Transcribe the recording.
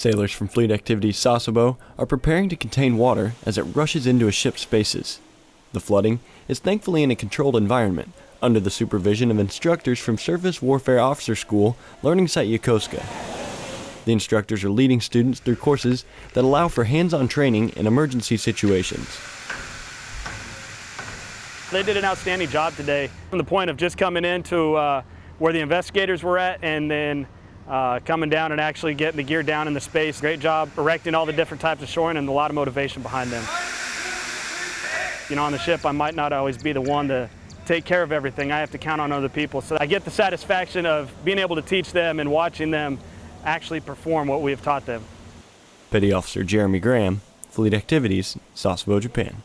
Sailors from Fleet Activity Sasebo are preparing to contain water as it rushes into a ship's spaces. The flooding is thankfully in a controlled environment under the supervision of instructors from Surface Warfare Officer School Learning Site Yokosuka. The instructors are leading students through courses that allow for hands-on training in emergency situations. They did an outstanding job today from the point of just coming in to uh, where the investigators were at and then uh, coming down and actually getting the gear down in the space. Great job erecting all the different types of shoring and a lot of motivation behind them. You know, on the ship, I might not always be the one to take care of everything. I have to count on other people. So I get the satisfaction of being able to teach them and watching them actually perform what we have taught them. Petty Officer Jeremy Graham, Fleet Activities, Sasebo, Japan.